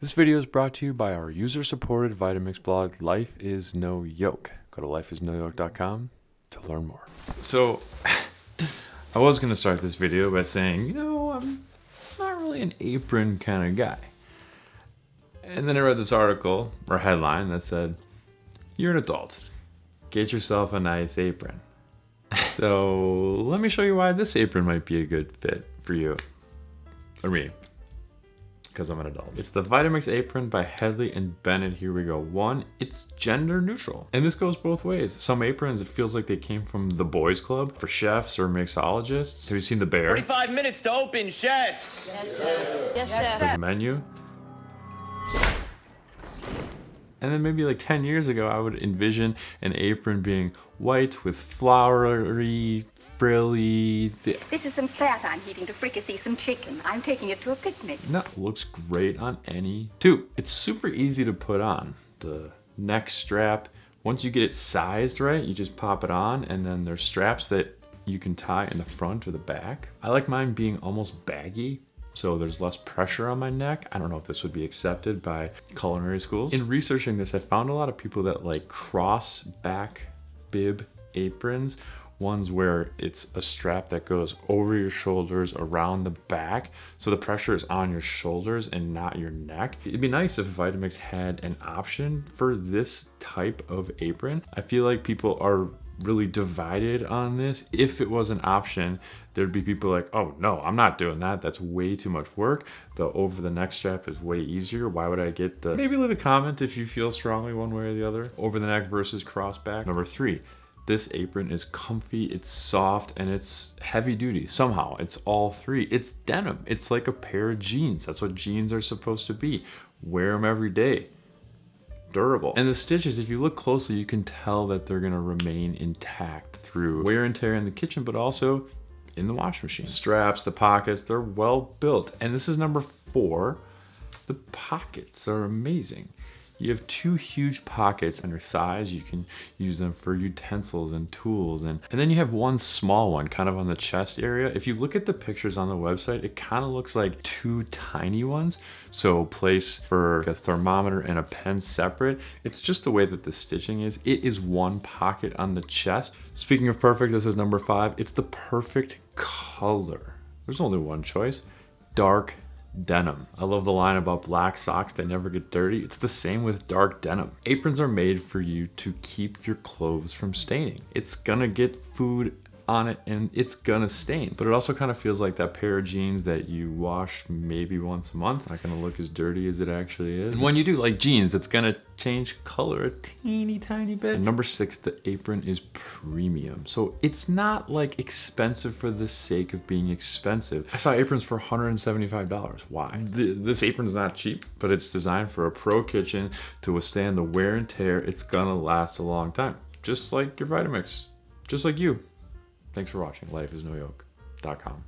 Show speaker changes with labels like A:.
A: This video is brought to you by our user-supported Vitamix blog, Life is No Yoke. Go to lifeisnoyoke.com to learn more.
B: So, I was going to start this video by saying, you know, I'm not really an apron kind of guy. And then I read this article or headline that said, you're an adult. Get yourself a nice apron. So let me show you why this apron might be a good fit for you or me because I'm an adult. It's the Vitamix apron by Hedley and Bennett. Here we go. One, it's gender neutral. And this goes both ways. Some aprons, it feels like they came from the boys club for chefs or mixologists. Have you seen the bear?
C: 45 minutes to open, chefs.
D: Yes, sir. Yes, sir.
B: the menu. And then maybe like 10 years ago, I would envision an apron being white with flowery,
E: This is some fat I'm heating to fricassee some chicken. I'm taking it to a picnic.
B: No, looks great on any two. It's super easy to put on. The neck strap, once you get it sized right, you just pop it on and then there's straps that you can tie in the front or the back. I like mine being almost baggy so there's less pressure on my neck. I don't know if this would be accepted by culinary schools. In researching this, I found a lot of people that like cross back bib aprons ones where it's a strap that goes over your shoulders around the back. So the pressure is on your shoulders and not your neck. It'd be nice if vitamix had an option for this type of apron. I feel like people are really divided on this. If it was an option there'd be people like oh no i'm not doing that. That's way too much work. The over the neck strap is way easier. Why would i get the maybe leave a comment if you feel strongly one way or the other. Over the neck versus cross back. Number three this apron is comfy, it's soft, and it's heavy duty. Somehow, it's all three. It's denim. It's like a pair of jeans. That's what jeans are supposed to be. Wear them every day. Durable. And the stitches, if you look closely, you can tell that they're gonna remain intact through wear and tear in the kitchen, but also in the wash machine. Straps, the pockets, they're well built. And this is number four. The pockets are amazing. You have two huge pockets on your thighs. You can use them for utensils and tools. And, and then you have one small one kind of on the chest area. If you look at the pictures on the website, it kind of looks like two tiny ones. So place for a thermometer and a pen separate. It's just the way that the stitching is. It is one pocket on the chest. Speaking of perfect, this is number five. It's the perfect color. There's only one choice, dark denim. I love the line about black socks that never get dirty. It's the same with dark denim. Aprons are made for you to keep your clothes from staining. It's gonna get food on it and it's gonna stain. But it also kind of feels like that pair of jeans that you wash maybe once a month. Not gonna look as dirty as it actually is. And when you do like jeans, it's gonna change color a teeny tiny bit. And number six, the apron is premium. So it's not like expensive for the sake of being expensive. I saw aprons for $175. Why? Th this apron's not cheap, but it's designed for a pro kitchen to withstand the wear and tear. It's gonna last a long time. Just like your Vitamix, just like you. Thanks for watching. Lifeisnoyoke.com.